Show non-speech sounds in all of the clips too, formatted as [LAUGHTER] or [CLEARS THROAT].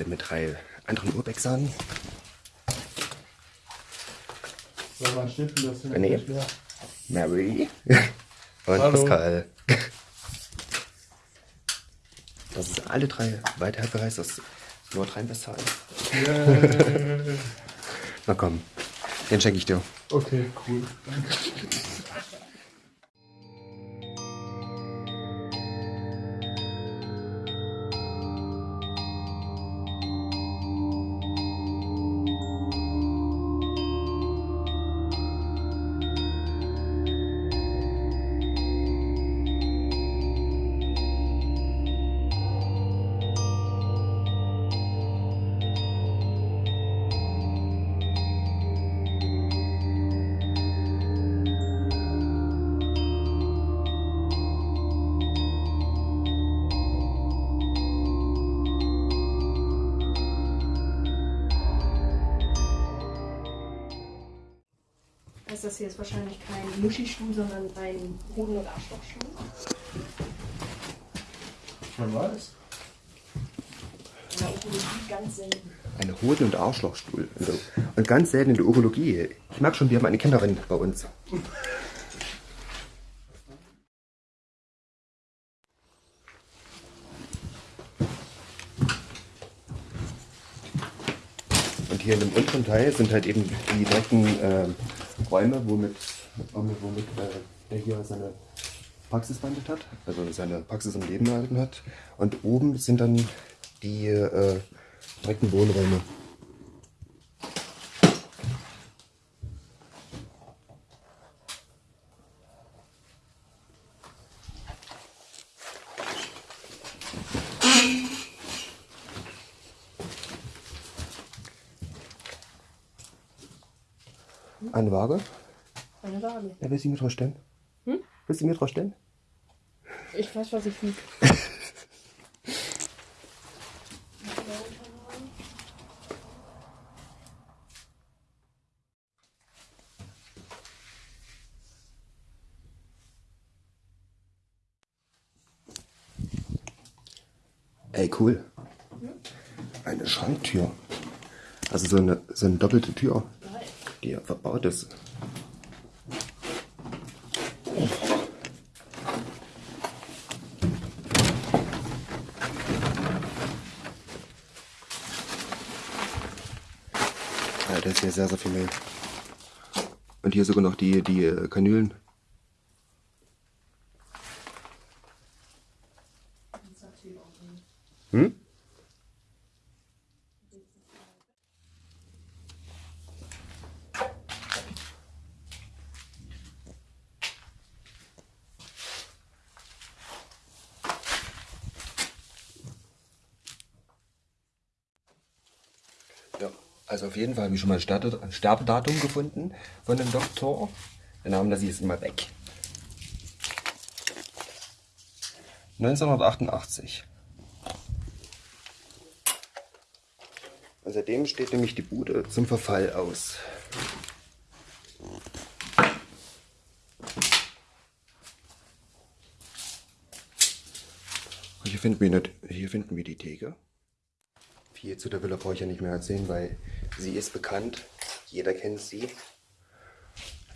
Kiste mit drei anderen Urbexern. Soll man schnippen, das sind Nee. nicht leer. Mary [LAUGHS] und Hallo. Pascal. Das ist alle drei Weiterbereits aus Nordrhein-Westfalen. Yeah. [LAUGHS] Na komm, den schenke ich dir. Okay, cool. Also das hier ist wahrscheinlich kein Muschistuhl, sondern ein Hoden- oder Arschlochstuhl. Man weiß. In der Urologie ganz selten. Eine Hoden- und Arschlochstuhl. Und so- Und ganz selten in der Urologie. Ich merke schon, wir haben eine Kennerin bei uns. Und hier in dem unteren Teil sind halt eben die direkten ähm, Räume, womit, womit, äh, der hier seine Praxis behandelt hat, also seine Praxis im Leben erhalten hat. Und oben sind dann die äh, direkten Wohnräume. Eine Waage? Eine Waage. Ja, willst du mir drauf stellen? Hm? Willst du mir drauf stellen? Ich weiß, was ich wiege. Ey, cool. Eine Schranktür. Also so eine, so eine doppelte Tür, die verbaut ist. Ja, da ist hier sehr, sehr viel Mehl. Und hier sogar noch die, die äh, Kanülen. Hm? Ja, also auf jeden Fall habe ich schon mal ein Sterbedatum gefunden von dem Doktor. Den Namen lasse ich jetzt mal weg. 1988. Und seitdem steht nämlich die Bude zum Verfall aus. Hier finden, wir nicht, hier finden wir die Theke. Viel zu der Villa brauche ich ja nicht mehr erzählen, weil sie ist bekannt. Jeder kennt sie.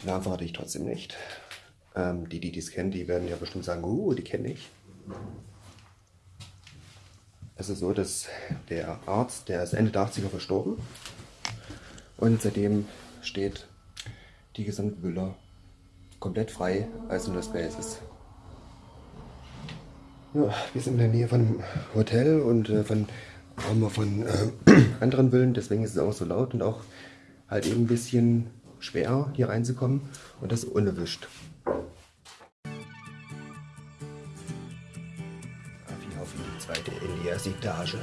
Den Namen verrate ich trotzdem nicht. Ähm, die, die es kennen, die werden ja bestimmt sagen, uh, die kenne ich. Es ist so, dass der Arzt, der ist Ende der 80er verstorben. Und seitdem steht die gesamte Villa komplett frei als nur das Basis. Ja, wir sind in der Nähe von einem Hotel und äh, von, haben wir von äh, [CLEARS THROAT] anderen Villen, deswegen ist es auch so laut und auch halt eben ein bisschen schwer hier reinzukommen und das unerwischt. Wie auf die zweite in die erste Etage.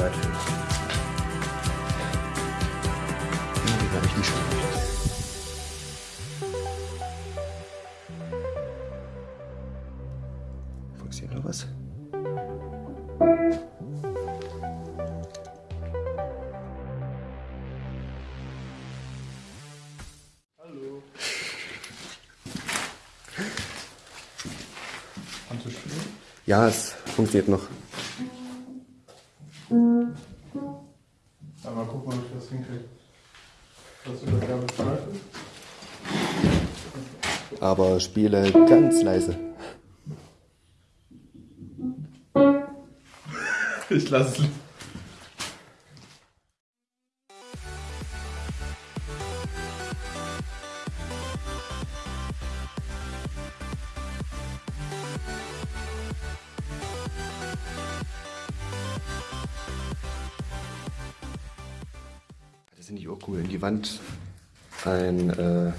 Arbeit für. Ja, die werde ich nicht schon machen. Hier noch was? Hallo. Ja, es funktioniert noch. Aber spiele ganz leise. Ich lasse es. Das finde ich auch cool. In die Wand ein äh,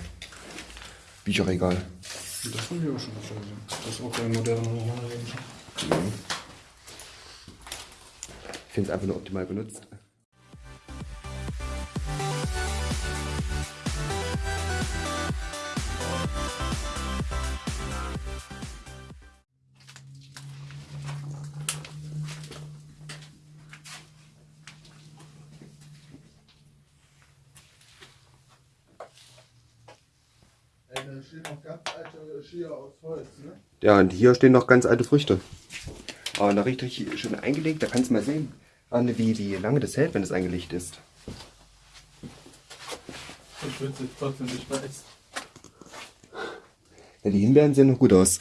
Bücherregal. Das haben wir auch schon öfter gesehen. Das ist auch ein moderner Roman. Ich finde es einfach nur optimal benutzt. Da steht noch ganz alte Skier aus Holz, ne? Ja, und hier stehen noch ganz alte Früchte. Aber noch richtig schön eingelegt. Da kannst du mal sehen, Anne, wie, wie lange das hält, wenn es eingelegt ist. Ich würde es trotzdem nicht weiß. Ja, die Himbeeren sehen noch gut aus.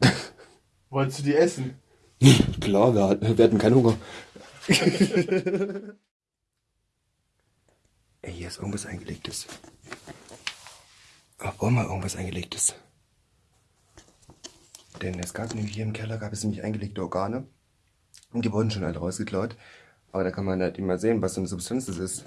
[LAUGHS] Wolltest du die essen? [LAUGHS] Klar, wir, hatten- wir hatten keinen Hunger. [LAUGHS] Ey, hier ist irgendwas eingelegtes. Aber mal irgendwas eingelegtes. Denn es gab nämlich hier im Keller gab es nämlich eingelegte Organe. Und die wurden schon alle rausgeklaut. Aber da kann man halt immer sehen, was für eine Substanz das ist.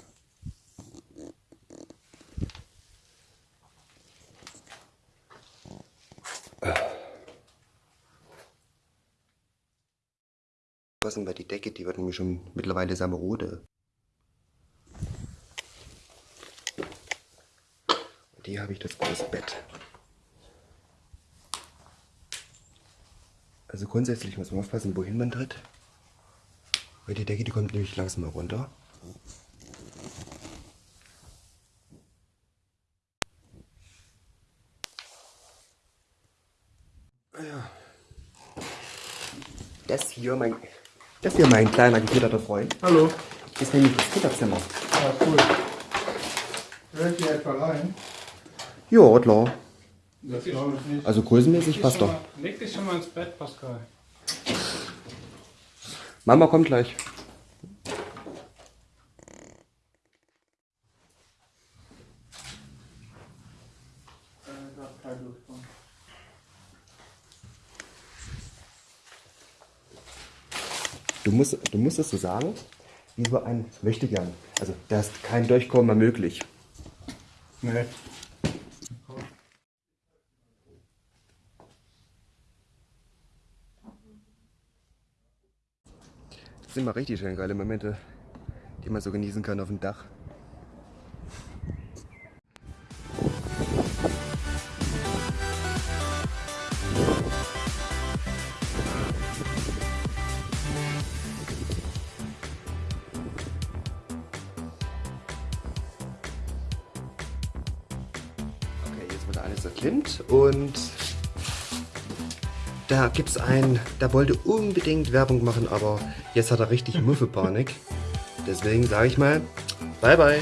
Was denn bei die Decke? Die wird nämlich schon mittlerweile sehr hier habe ich das große Bett. Also grundsätzlich muss man aufpassen, wohin man tritt. Weil die Decke, die kommt nämlich langsam mal runter. Ja. Das hier, mein, das hier mein kleiner gefederter Freund, Hallo. ist nämlich das Kinderzimmer. Ah, cool. Hört ihr etwa rein? Ja, klar. Das glaube ich nicht. Also größenmäßig passt doch. Leg dich schon mal ins Bett, Pascal. Mama kommt gleich. Du musst, du musst es so sagen, wie so ein möchte gern. Also da ist kein Durchkommen mehr möglich. Nee. Sind mal richtig schön geile Momente, die man so genießen kann auf dem Dach. Okay, jetzt wurde alles erklimmt und da gibt's einen, der wollte unbedingt Werbung machen, aber jetzt hat er richtig Muffepanik. Deswegen sage ich mal, bye bye.